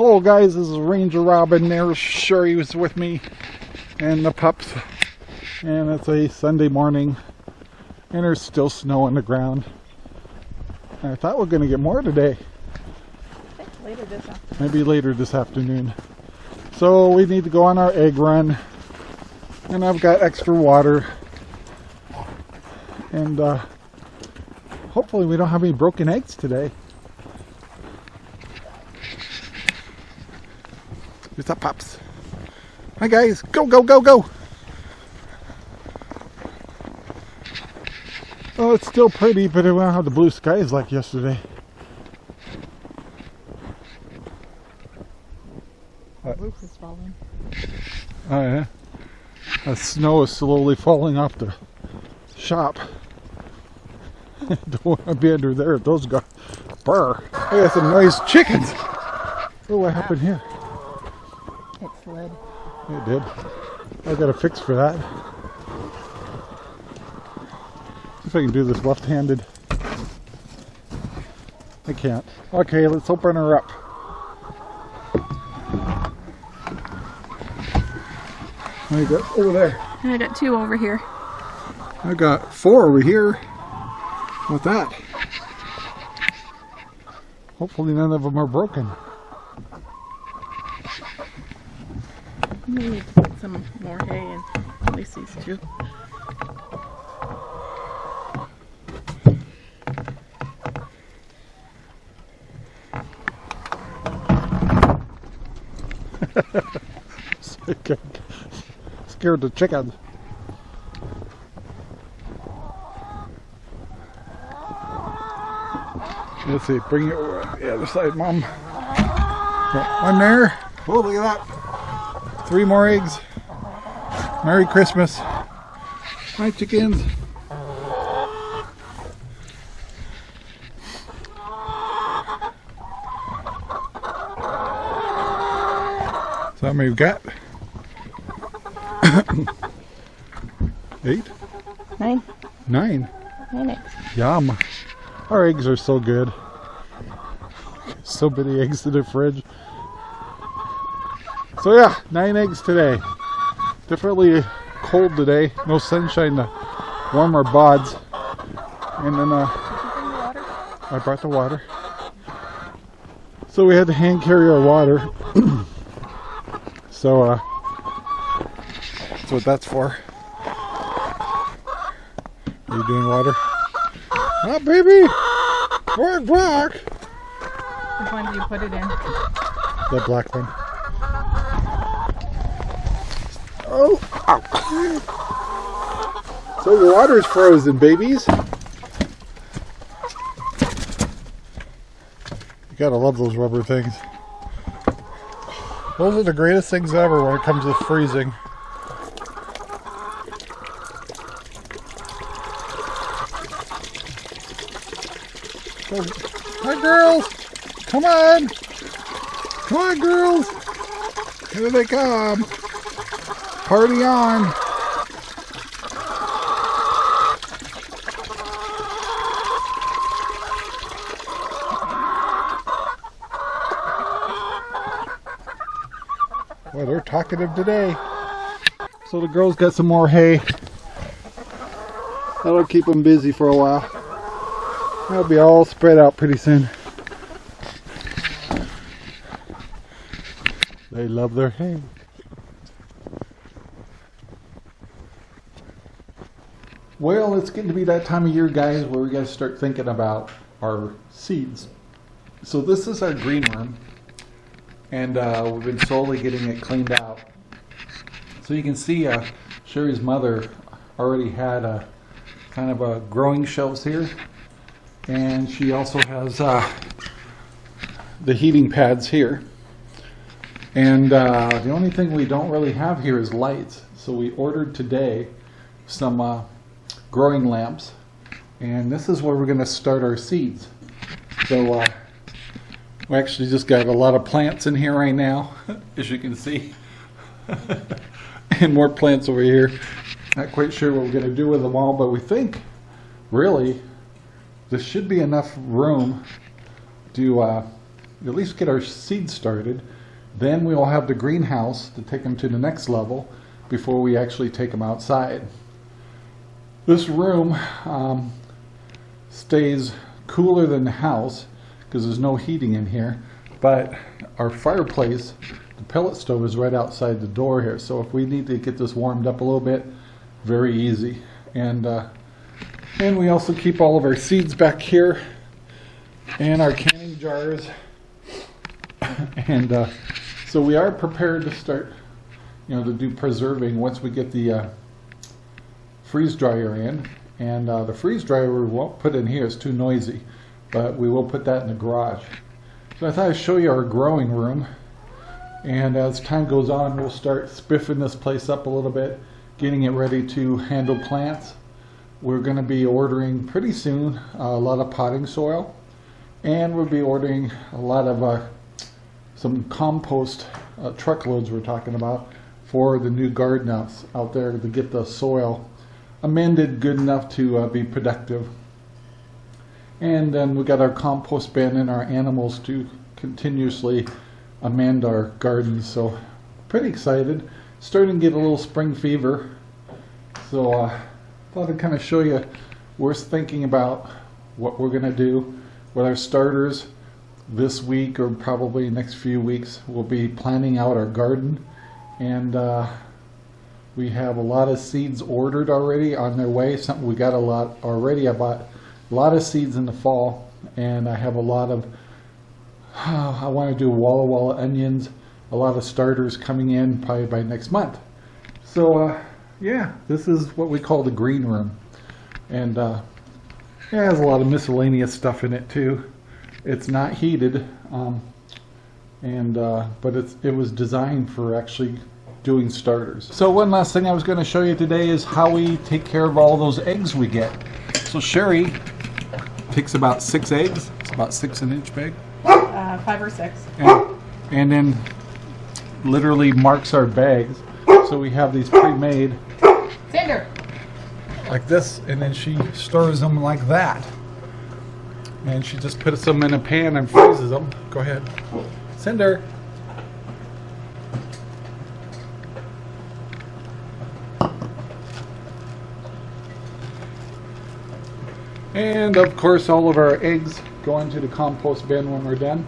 Hello guys, this is Ranger Robin. There's Sherry was with me and the pups. And it's a Sunday morning and there's still snow on the ground. I thought we are going to get more today. later this afternoon. Maybe later this afternoon. So we need to go on our egg run. And I've got extra water. And uh, hopefully we don't have any broken eggs today. What's up, Pops? Hi, guys. Go, go, go, go. Oh, it's still pretty, but I won't have the blue skies like yesterday. The roof is falling. Oh, yeah. The snow is slowly falling off the shop. Don't want to be under there if those guys burr. I got some nice chickens. Oh, what happened here? It slid. It did. I got a fix for that. See if I can do this left-handed. I can't. Okay, let's open her up. I got over there. I got two over here. I got four over here. What's that? Hopefully none of them are broken. We need to put some more hay in least. Scared the chickens. Let's see, bring it over the other side, Mom. One there. Oh, look at that. Three more eggs. Merry Christmas. Hi, chickens. So how many we've got? Eight? Nine. Nine. Nine eggs. Yum. Our eggs are so good. So many eggs in the fridge. So yeah, nine eggs today. Definitely cold today. No sunshine to warm our bods. And then uh, I brought the water. So we had to hand carry our water. so uh, that's what that's for. Are you doing water? Ah, baby! Bark, bark! Which one do you put it in? The black one. Oh! Ow. So the water's frozen, babies. You gotta love those rubber things. Those are the greatest things ever when it comes to freezing. Hi, girls! Come on! Come on, girls! Here they come! Party on! Well, they're talkative today. So the girls got some more hay. That'll keep them busy for a while. They'll be all spread out pretty soon. They love their hay. Well, it's getting to be that time of year, guys, where we got to start thinking about our seeds. So this is our green room, and uh, we've been slowly getting it cleaned out. So you can see uh, Sherry's mother already had a kind of a growing shelves here, and she also has uh, the heating pads here. And uh, the only thing we don't really have here is lights. So we ordered today some uh, growing lamps. And this is where we're going to start our seeds. So uh, we actually just got a lot of plants in here right now, as you can see. and more plants over here. Not quite sure what we're going to do with them all, but we think, really, this should be enough room to uh, at least get our seeds started. Then we'll have the greenhouse to take them to the next level before we actually take them outside. This room um, stays cooler than the house because there's no heating in here, but our fireplace, the pellet stove is right outside the door here. So if we need to get this warmed up a little bit, very easy. And uh, and we also keep all of our seeds back here and our canning jars. and uh, so we are prepared to start, you know, to do preserving once we get the uh, freeze dryer in. And uh, the freeze dryer we won't put in here, it's too noisy, but we will put that in the garage. So I thought I'd show you our growing room. And as time goes on, we'll start spiffing this place up a little bit, getting it ready to handle plants. We're going to be ordering pretty soon a lot of potting soil, and we'll be ordering a lot of uh, some compost uh, truckloads we're talking about for the new garden out, out there to get the soil amended good enough to uh, be productive. And then we got our compost bin and our animals to continuously amend our gardens. So pretty excited. Starting to get a little spring fever. So uh, thought I'd kind of show you. We're thinking about what we're going to do with our starters this week or probably next few weeks. We'll be planning out our garden and uh, we have a lot of seeds ordered already on their way. Something we got a lot already. I bought a lot of seeds in the fall and I have a lot of I want to do Walla Walla onions, a lot of starters coming in probably by next month. So uh, yeah, this is what we call the green room. And uh, it has a lot of miscellaneous stuff in it too. It's not heated, um, and uh, but it's, it was designed for actually doing starters. So one last thing I was going to show you today is how we take care of all those eggs we get. So Sherry takes about six eggs. It's about six an inch big. Uh, five or six. And, and then literally marks our bags. So we have these pre-made Cinder. like this, and then she stirs them like that. And she just puts them in a pan and freezes them. Go ahead. Cinder. And of course, all of our eggs go into the compost bin when we're done.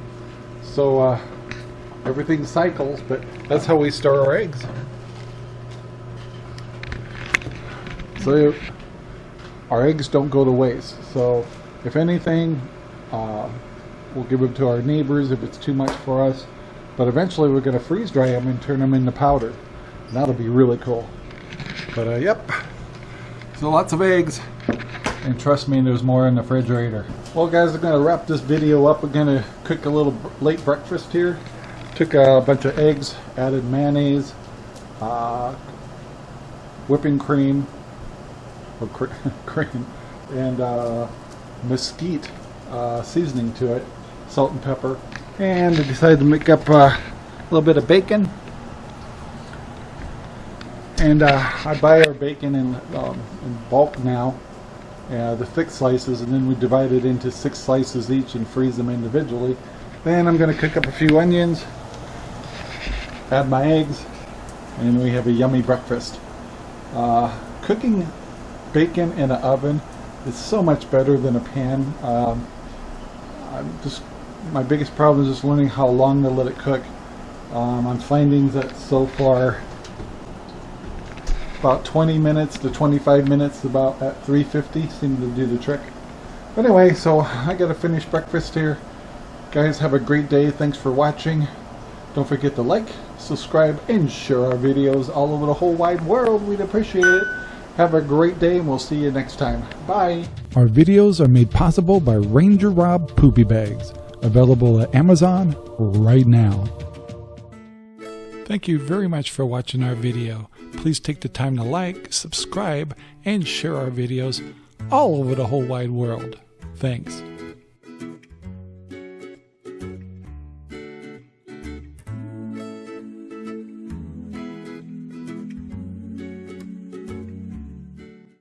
So uh, everything cycles, but that's how we store our eggs. So our eggs don't go to waste. So if anything, uh, we'll give them to our neighbors if it's too much for us. But eventually we're going to freeze dry them and turn them into powder. And that'll be really cool. But uh, yep, so lots of eggs. And trust me, there's more in the refrigerator. Well guys, I'm going to wrap this video up. We're going to cook a little late breakfast here. Took a bunch of eggs, added mayonnaise, uh, whipping cream, or cr cream, and uh, mesquite uh, seasoning to it, salt and pepper. And I decided to make up uh, a little bit of bacon. And uh, I buy our bacon in, um, in bulk now, uh, the thick slices, and then we divide it into six slices each and freeze them individually. Then I'm going to cook up a few onions, add my eggs, and we have a yummy breakfast. Uh, cooking bacon in an oven is so much better than a pan. Um, just my biggest problem is just learning how long to let it cook. Um, I'm finding that so far about 20 minutes to 25 minutes about at 350 seem to do the trick. But anyway, so I gotta finish breakfast here. Guys, have a great day. Thanks for watching. Don't forget to like, subscribe, and share our videos all over the whole wide world. We'd appreciate it. Have a great day, and we'll see you next time. Bye. Our videos are made possible by Ranger Rob Poopy Bags, available at Amazon right now. Thank you very much for watching our video. Please take the time to like, subscribe, and share our videos all over the whole wide world. Thanks.